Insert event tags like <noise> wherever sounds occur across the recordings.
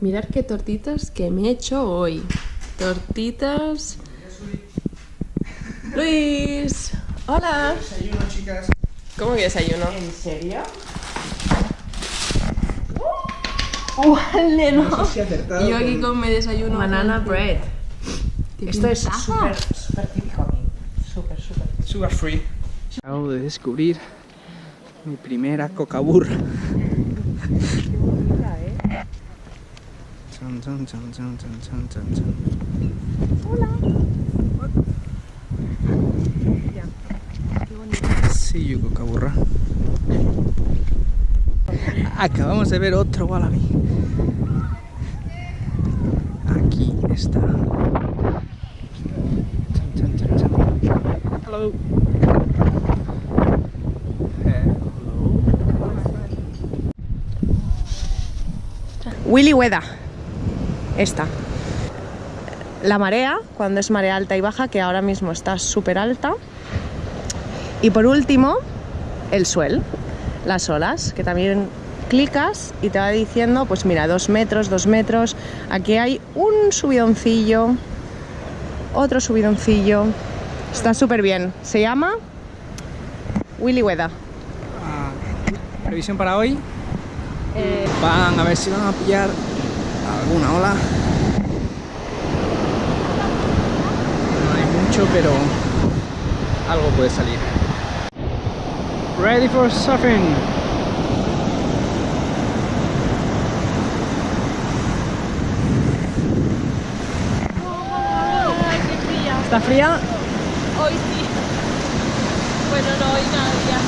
Mirad qué tortitas que me he hecho hoy. Tortitas... Luis. Hola. Desayuno, chicas. ¿Cómo que desayuno? ¿En serio? ¡Vale, No sé si he acertado. Yo aquí con- mi desayuno. Banana bread. ¿Qué Esto es súper, súper típico aquí. Súper, súper. Sugar free. Acabo de descubrir mi primera coca burra. Chan, chan, Chun, Hola. Qué bonito. Sí, Acabamos de ver otro wallaby. Aquí está. Hello. Willy Weda. Esta. La marea, cuando es marea alta y baja, que ahora mismo está súper alta. Y por último, el suel, las olas, que también clicas y te va diciendo, pues mira, dos metros, dos metros. Aquí hay un subidoncillo, otro subidoncillo. Está súper bien. Se llama Willy Weda. Ah, Previsión para hoy. Van a ver si van a pillar alguna ola. No hay mucho, pero algo puede salir. Ready for surfing. ¿Está fría? Hoy sí. Bueno, no, hoy nada ya.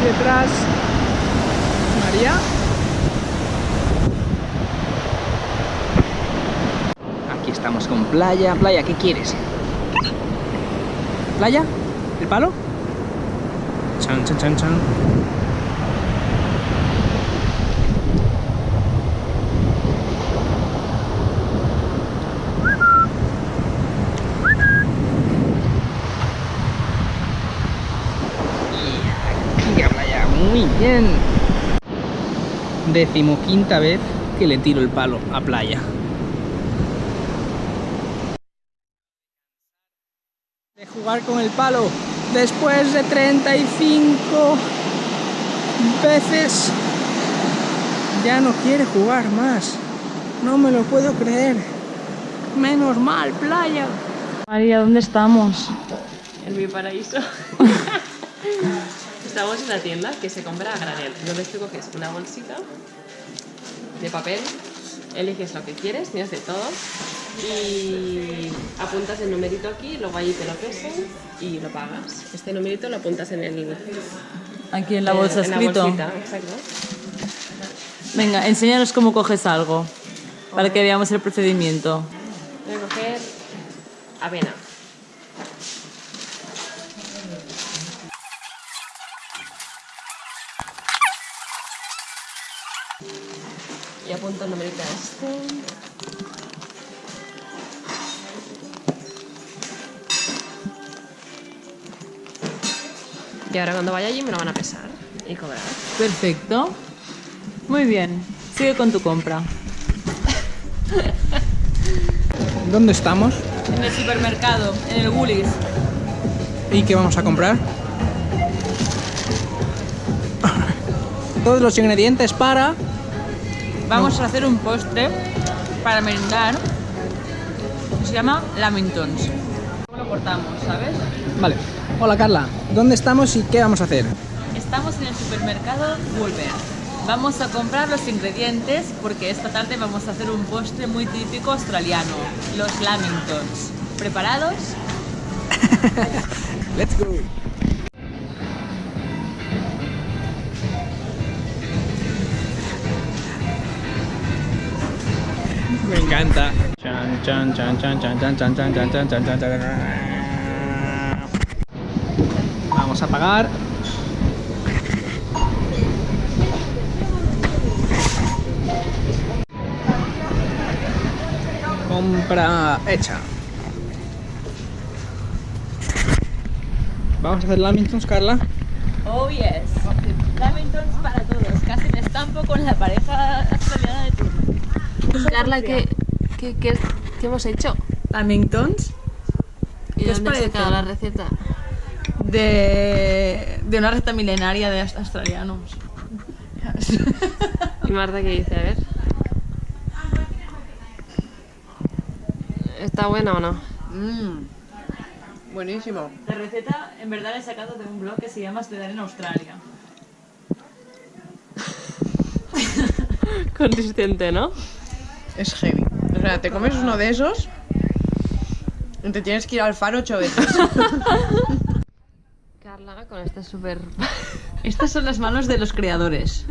Y detrás, María. Aquí estamos con playa. Playa, ¿qué quieres? ¿Playa? ¿El palo? Chan, chan, chan, chan. Aquí a playa, muy bien. Decimoquinta vez que le tiro el palo a playa. De jugar con el palo después de 35 veces. Ya no quiere jugar más. No me lo puedo creer. Menos mal, playa. María, ¿dónde estamos? En mi paraíso. <laughs> Estamos en la tienda que se compra a granel. Entonces tú coges una bolsita de papel, eliges lo que quieres, tienes de todo y apuntas el numerito aquí, luego ahí te lo pesan y lo pagas. Este numerito lo apuntas en el Aquí en la bolsa eh, en escrito. La bolsita, exacto. Venga, enséñanos cómo coges algo para que veamos el procedimiento. Voy a coger avena. Y apunto el numerito a este. Y ahora cuando vaya allí me lo van a pesar y cobrar. Perfecto. Muy bien. Sigue con tu compra. ¿Dónde estamos? En el supermercado, en el Woolies. ¿Y qué vamos a comprar? Todos los ingredientes para... Vamos a hacer un postre para merendar. que Se llama Lamingtons. ¿Cómo lo cortamos, sabes? Vale. Hola Carla, ¿dónde estamos y qué vamos a hacer? Estamos en el supermercado Woolworth. Vamos a comprar los ingredientes porque esta tarde vamos a hacer un postre muy típico australiano, los Lamingtons. ¿Preparados? Let's go. Me encanta. Chan, chan, chan, chan, chan, chan, chan, chan, chan, chan, chan, chan, chan. Vamos a pagar. Compra hecha. Vamos a hacer lamingtons, Carla. Oh yes. Lamingtons para todos. Casi me estampo con la pareja australiana de turno. Carla, ¿qué, qué, qué, qué hemos hecho? Lamingtons ¿Y ¿Qué os dónde has parece? sacado la receta? De, de una receta milenaria de australianos. ¿Y Marta qué dice? A ver. ¿Está buena o no? Mmm. Buenísimo. La receta en verdad la he sacado de un blog que se llama Estudiar en Australia. <laughs> Consistente, ¿no? Es heavy. O sea, te comes uno de esos y te tienes que ir al faro ocho veces. <laughs> Con este súper... <laughs> Estas son las manos de los creadores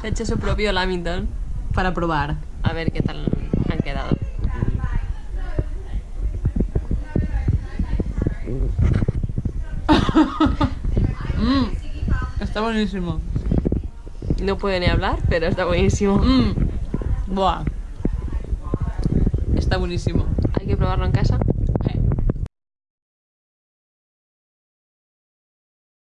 Se ha hecho su propio lamington. para probar. A ver qué tal han quedado. <laughs> Mm, está buenísimo. No puede ni hablar, pero está buenísimo. Mm, buah. Está buenísimo. Hay que probarlo en casa.